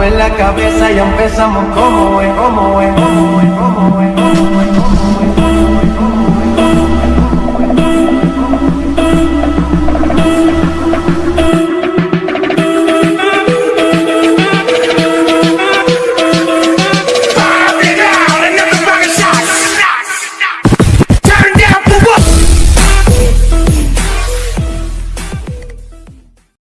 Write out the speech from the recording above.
mover la cabeza, ya empezamos como es, como es, como es.